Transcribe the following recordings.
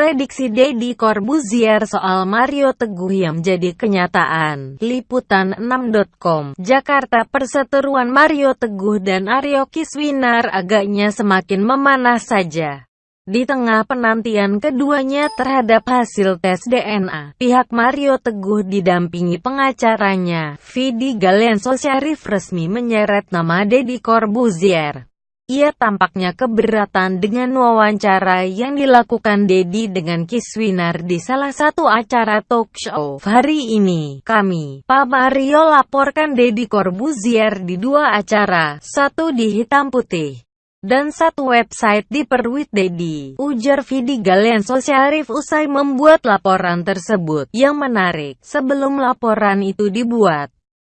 prediksi Deddy Corbuzier soal Mario Teguh yang menjadi kenyataan. Liputan 6.com, Jakarta Perseteruan Mario Teguh dan Aryo Kiswinar agaknya semakin memanas saja. Di tengah penantian keduanya terhadap hasil tes DNA, pihak Mario Teguh didampingi pengacaranya, Vidi Galenso Syarif resmi menyeret nama Deddy Corbuzier. Ia tampaknya keberatan dengan wawancara yang dilakukan Dedi dengan Kiswinar di salah satu acara talk show. Hari ini, kami, Pak Mario laporkan Dedi Corbuzier di dua acara, satu di hitam putih dan satu website di Perwit Dedi. Ujar Vidi Galenso Syarif usai membuat laporan tersebut. Yang menarik, sebelum laporan itu dibuat,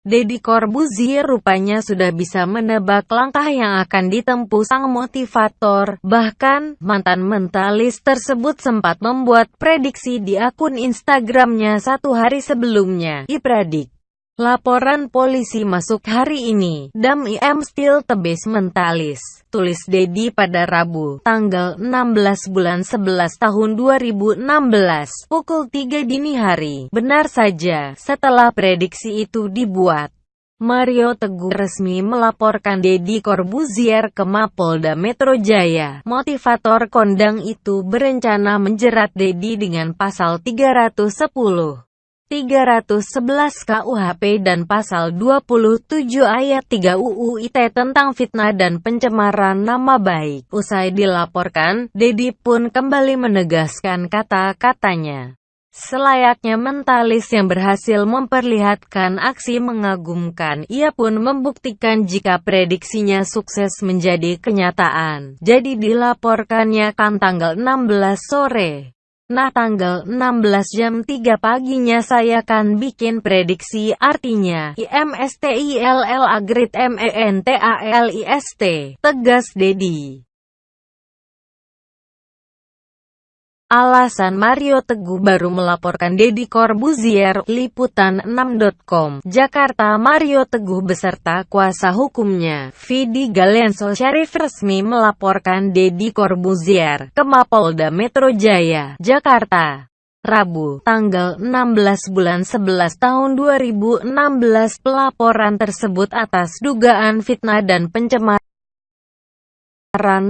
Deddy Corbuzier rupanya sudah bisa menebak langkah yang akan ditempuh sang motivator. Bahkan, mantan mentalis tersebut sempat membuat prediksi di akun Instagramnya satu hari sebelumnya. Ipradik. Laporan polisi masuk hari ini. Dam IM still tebes mentalis. Tulis Dedi pada Rabu, tanggal 16 bulan 11 tahun 2016, pukul 3 dini hari. Benar saja, setelah prediksi itu dibuat. Mario Teguh resmi melaporkan Deddy Corbuzier ke Mapolda Metro Jaya. Motivator kondang itu berencana menjerat Deddy dengan pasal 310. 311 KUHP dan pasal 27 ayat 3 UU ITE tentang fitnah dan pencemaran nama baik. Usai dilaporkan, Dedi pun kembali menegaskan kata-katanya. Selayaknya mentalis yang berhasil memperlihatkan aksi mengagumkan, ia pun membuktikan jika prediksinya sukses menjadi kenyataan. Jadi dilaporkannya kan tanggal 16 sore. Nah tanggal 16 jam 3 paginya saya kan bikin prediksi artinya IMSTILL Agrit MENTALIST tegas Dedi. Alasan Mario Teguh baru melaporkan Deddy Corbuzier, Liputan 6.com, Jakarta Mario Teguh beserta kuasa hukumnya, Vidi Galenso Syarif resmi melaporkan Deddy Corbuzier ke Mapolda Metro Jaya, Jakarta. Rabu, tanggal 16 bulan 11 tahun 2016 pelaporan tersebut atas dugaan fitnah dan pencemaran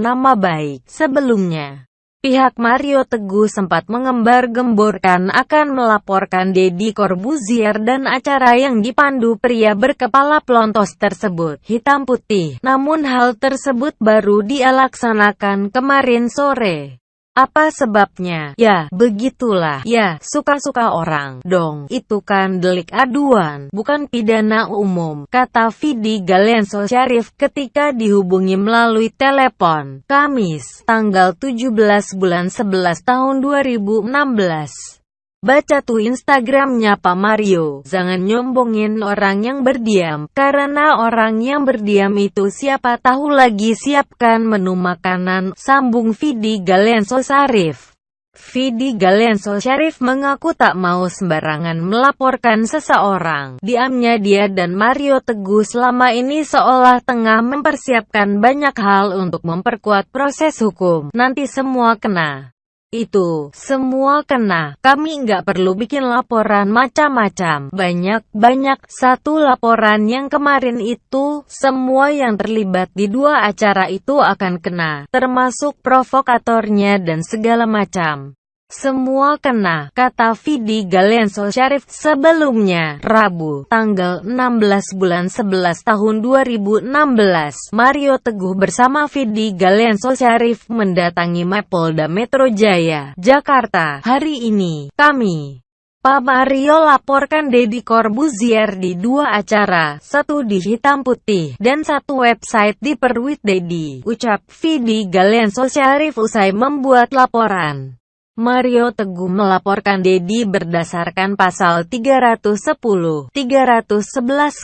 nama baik sebelumnya. Pihak Mario Teguh sempat mengembar-gemborkan akan melaporkan Deddy Corbuzier dan acara yang dipandu pria berkepala pelontos tersebut, hitam putih. Namun hal tersebut baru dia laksanakan kemarin sore. Apa sebabnya? Ya, begitulah. Ya, suka-suka orang. Dong, itu kan delik aduan, bukan pidana umum, kata Vidi Galenso Syarif ketika dihubungi melalui telepon. Kamis, tanggal 17 bulan 11 tahun 2016. Baca tuh Instagramnya Pak Mario. Jangan nyombongin orang yang berdiam, karena orang yang berdiam itu siapa tahu lagi siapkan menu makanan, sambung Vidi Galenso Sarif. Vidi Galenso Syarif mengaku tak mau sembarangan melaporkan seseorang. Diamnya dia dan Mario Teguh selama ini seolah tengah mempersiapkan banyak hal untuk memperkuat proses hukum. Nanti semua kena itu, semua kena. Kami nggak perlu bikin laporan macam-macam. Banyak-banyak. Satu laporan yang kemarin itu, semua yang terlibat di dua acara itu akan kena. Termasuk provokatornya dan segala macam. Semua kena, kata Vidi Galenso Syarif sebelumnya, Rabu, tanggal 16 bulan 11 tahun 2016. Mario Teguh bersama Vidi Galenso Syarif mendatangi Mapolda Metro Jaya, Jakarta. Hari ini, kami Pak Mario laporkan Deddy Corbuzier di dua acara, satu di hitam putih, dan satu website di Perwit Dedi, ucap Vidi Galenso Syarif usai membuat laporan. Mario Teguh melaporkan Dedi berdasarkan pasal 310, 311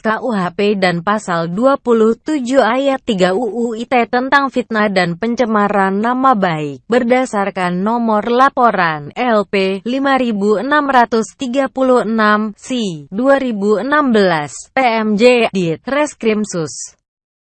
KUHP dan pasal 27 ayat 3 UU ITE tentang fitnah dan pencemaran nama baik, berdasarkan nomor laporan LP 5636 C 2016 PMJ Dit Reskrimsus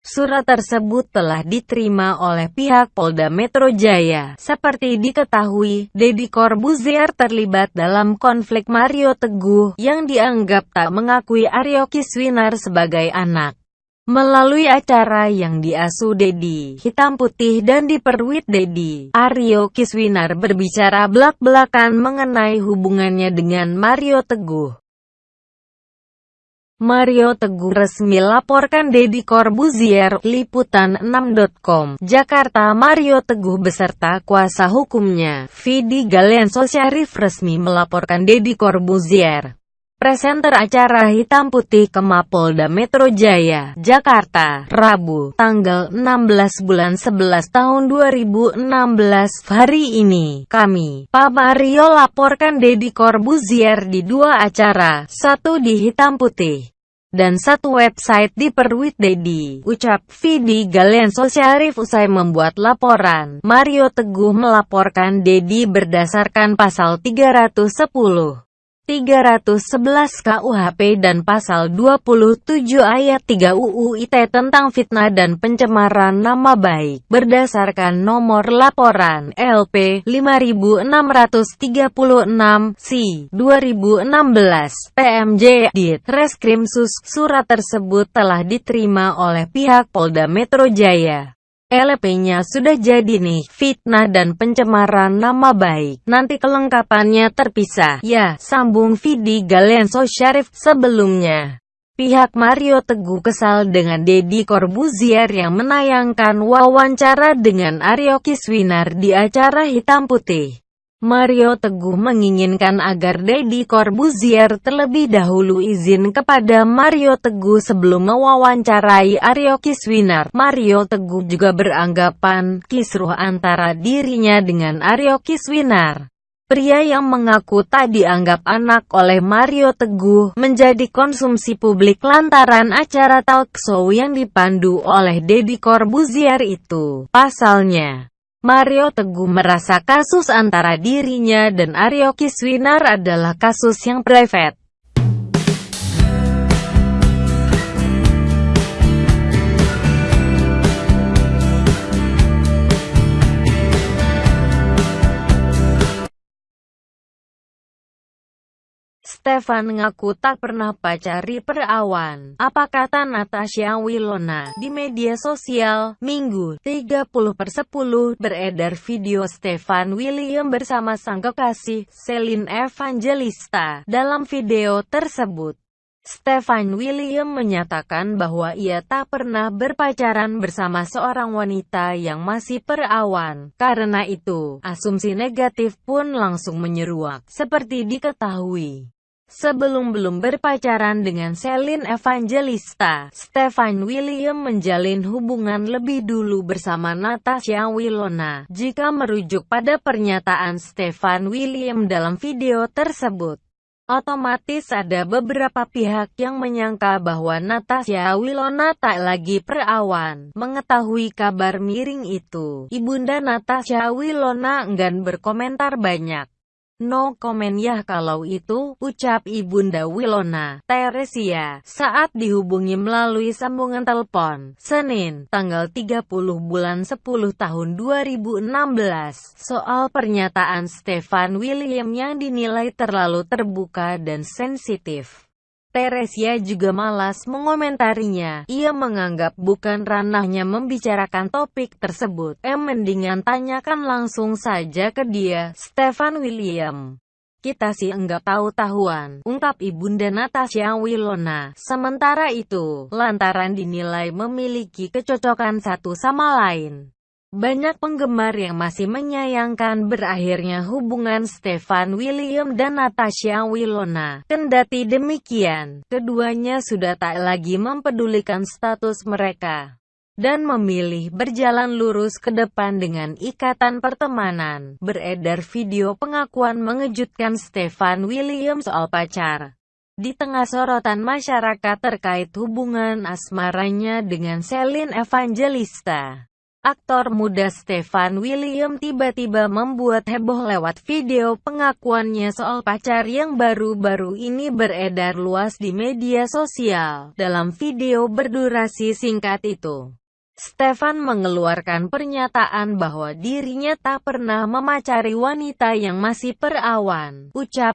Surat tersebut telah diterima oleh pihak Polda Metro Jaya. Seperti diketahui, Deddy Corbuzier terlibat dalam konflik Mario Teguh yang dianggap tak mengakui Aryo Kiswinar sebagai anak. Melalui acara yang diasuh Dedi, hitam putih dan diperwit Dedi, Aryo Kiswinar berbicara belak-belakan mengenai hubungannya dengan Mario Teguh. Mario Teguh resmi laporkan Deddy Corbuzier, Liputan 6.com, Jakarta Mario Teguh beserta kuasa hukumnya, Vidi Galenso Syarif resmi melaporkan Deddy Corbuzier. Presenter acara Hitam Putih ke Mapolda Metro Jaya, Jakarta, Rabu, tanggal 16 bulan 11 tahun 2016. Hari ini, kami, Pak Mario laporkan Deddy Corbuzier di dua acara, satu di Hitam Putih dan satu website di Perwit Dedi. Ucap Vidi Galenso Syarif usai membuat laporan. Mario Teguh melaporkan Dedi berdasarkan pasal 310. 311 KUHP dan pasal 27 ayat 3 UU ITE tentang fitnah dan pencemaran nama baik. Berdasarkan nomor laporan LP 5636 C 2016 PMJ Dit Reskrimsus surat tersebut telah diterima oleh pihak Polda Metro Jaya LP-nya sudah jadi nih, fitnah dan pencemaran nama baik. Nanti kelengkapannya terpisah. Ya, sambung Vidi Galenso Syarif sebelumnya. Pihak Mario Teguh kesal dengan Deddy Corbuzier yang menayangkan wawancara dengan Aryo Kiswinar di acara Hitam Putih. Mario Teguh menginginkan agar Deddy Corbuzier terlebih dahulu izin kepada Mario Teguh sebelum mewawancarai Aryo Kiswinar. Mario Teguh juga beranggapan kisruh antara dirinya dengan Aryo Kiswinar. Pria yang mengaku tak dianggap anak oleh Mario Teguh menjadi konsumsi publik lantaran acara talk show yang dipandu oleh Deddy Corbuzier itu. Pasalnya, Mario Teguh merasa kasus antara dirinya dan Aryo Kiswinar adalah kasus yang private. Stefan ngaku tak pernah pacari perawan. Apa kata Natasha Wilona di media sosial? Minggu, 30 per 10, beredar video Stefan William bersama sang kekasih, Celine Evangelista. Dalam video tersebut, Stefan William menyatakan bahwa ia tak pernah berpacaran bersama seorang wanita yang masih perawan. Karena itu, asumsi negatif pun langsung menyeruak, seperti diketahui. Sebelum belum berpacaran dengan Celine Evangelista, Stefan William menjalin hubungan lebih dulu bersama Natasha Wilona. Jika merujuk pada pernyataan Stefan William dalam video tersebut, otomatis ada beberapa pihak yang menyangka bahwa Natasha Wilona tak lagi perawan. Mengetahui kabar miring itu, ibunda Natasha Wilona enggan berkomentar banyak. No komen ya kalau itu, ucap Ibunda Wilona, Teresia, saat dihubungi melalui sambungan telepon, Senin, tanggal 30 bulan 10 tahun 2016, soal pernyataan Stefan William yang dinilai terlalu terbuka dan sensitif. Teresia juga malas mengomentarinya. Ia menganggap bukan ranahnya membicarakan topik tersebut. Em mendingan tanyakan langsung saja ke dia, Stefan William. Kita sih enggak tahu-tahuan, ungkap Ibunda Natasha Wilona. Sementara itu, lantaran dinilai memiliki kecocokan satu sama lain. Banyak penggemar yang masih menyayangkan berakhirnya hubungan Stefan William dan Natasha Wilona. Kendati demikian, keduanya sudah tak lagi mempedulikan status mereka dan memilih berjalan lurus ke depan dengan ikatan pertemanan. Beredar video pengakuan mengejutkan Stefan William soal pacar. Di tengah sorotan masyarakat terkait hubungan asmaranya dengan Celine Evangelista. Aktor muda Stefan William tiba-tiba membuat heboh lewat video pengakuannya soal pacar yang baru-baru ini beredar luas di media sosial. Dalam video berdurasi singkat itu, Stefan mengeluarkan pernyataan bahwa dirinya tak pernah memacari wanita yang masih perawan. Ucap